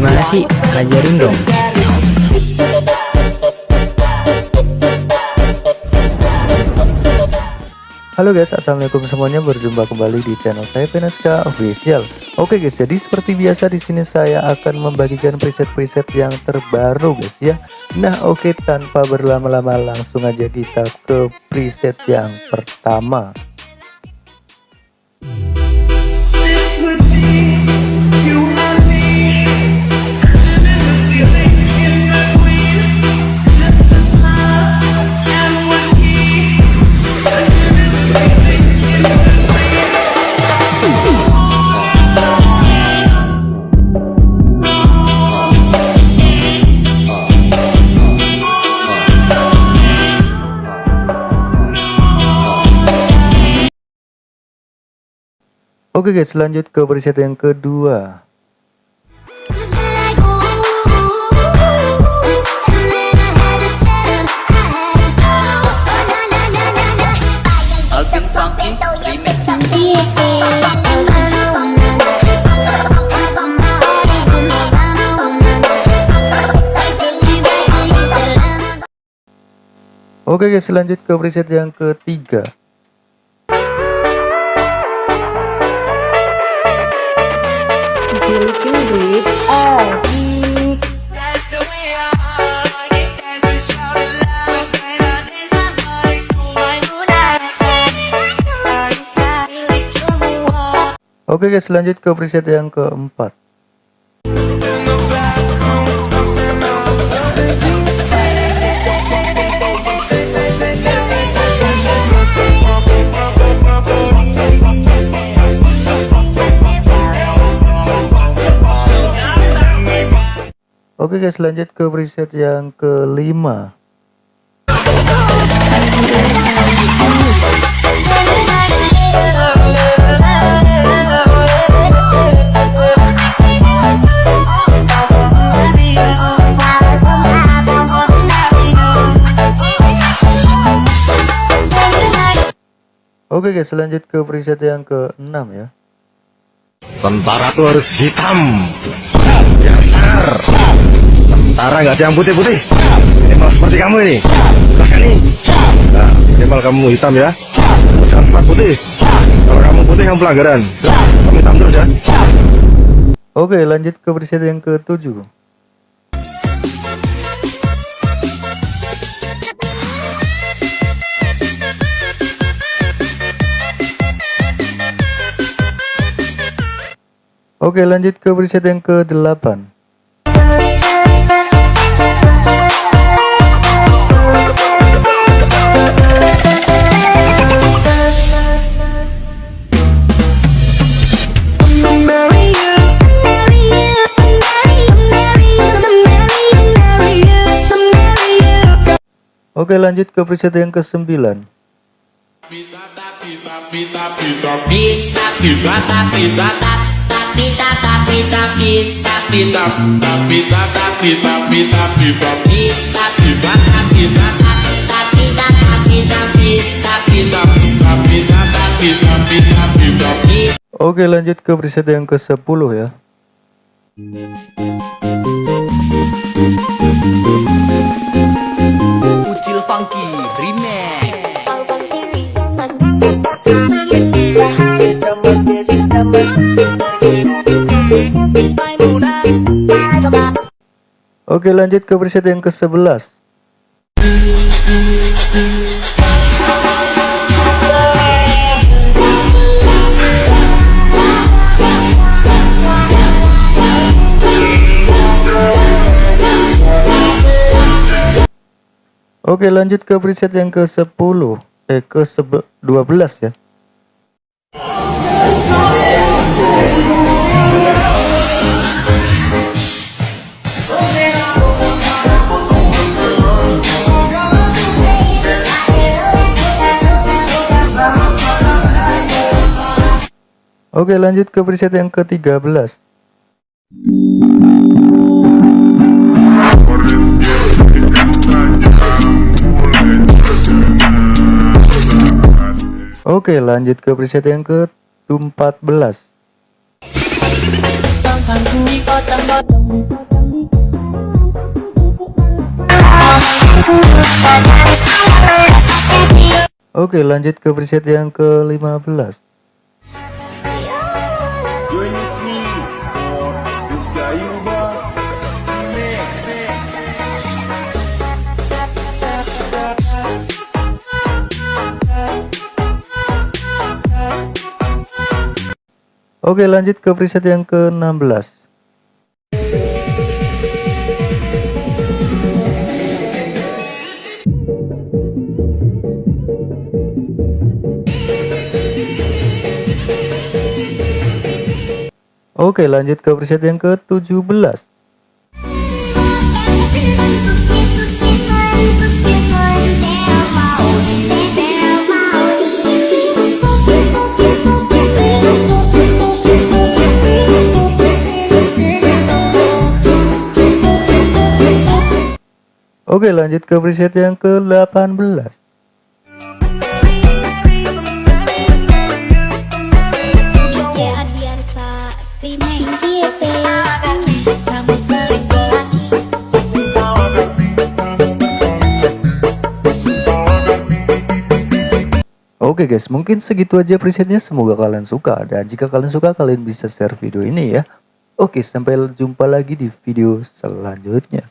Gimana sih? Ajarin dong. Halo guys, assalamualaikum semuanya. Berjumpa kembali di channel saya Veneska Official. Oke guys, jadi seperti biasa di sini saya akan membagikan preset-preset yang terbaru guys ya. Nah oke, tanpa berlama-lama langsung aja kita ke preset yang pertama. Oke guys, lanjut ke preset yang kedua. Oke guys, lanjut ke preset yang ketiga. Oke guys, lanjut ke preset yang keempat. Oke guys, lanjut ke preset yang kelima. Oke guys, lanjut ke preset yang ke-6 ya. Tentara tuh harus hitam. Dasar. Tentara nggak ada yang putih-putih. Minimal seperti kamu ini. Kasih Nah, minimal kamu hitam ya. Jangan sempat putih. Kalau kamu putih kamu pelanggaran. Kamu hitam terus ya. Oke, lanjut ke preset yang ke-7. Oke lanjut ke preset yang ke-8 Oke lanjut ke preset yang ke-9 Oke lanjut ke preset yang ke-10 ya. Ucil Funky Remix. Oke lanjut ke preset yang ke-11 Oke lanjut ke preset yang ke-10 Eh ke-12 ya Oke lanjut ke preset yang ke-13 Oke lanjut ke preset yang ke-14 Oke lanjut ke preset yang ke-15 Oke lanjut ke preset yang ke-16 Oke lanjut ke preset yang ke-17 Oke lanjut ke preset yang ke-18 DJ Adiarsa Remix Oke guys, mungkin segitu aja presetnya. Semoga kalian suka. Dan jika kalian suka, kalian bisa share video ini ya. Oke, sampai jumpa lagi di video selanjutnya.